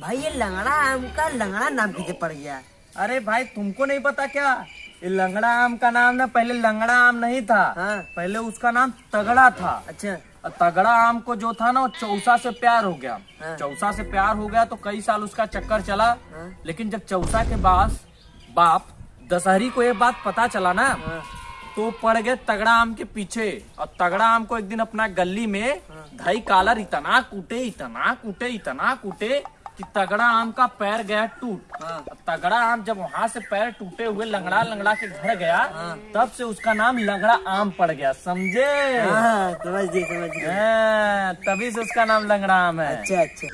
भाई ये लंगड़ा आम का लंगड़ा नाम कैसे पड़ गया अरे भाई तुमको नहीं पता क्या ये लंगड़ा आम का नाम ना पहले लंगड़ा आम नहीं था हाँ। पहले उसका नाम तगड़ा था अच्छा और तगड़ा आम को जो था ना वो चौसा से प्यार हो गया हाँ। चौसा से प्यार हो गया तो कई साल उसका चक्कर चला हाँ। लेकिन जब चौसा के बाद बाप दशहरी को ये बात पता चला ना हाँ। तो पड़ गए तगड़ा आम के पीछे और तगड़ा आम को एक दिन अपना गली में धई कालर इतना कूटे इतना कूटे इतना कूटे कि तगड़ा आम का पैर गया टूट। हाँ। तगड़ा आम जब वहाँ से पैर टूटे हुए लंगड़ा लंगड़ा के घर गया तब से उसका नाम लंगड़ा आम पड़ गया समझे? हाँ समझ गए समझ गए हाँ, तभी से उसका नाम लंगड़ा आम है। अच्छा अच्छा।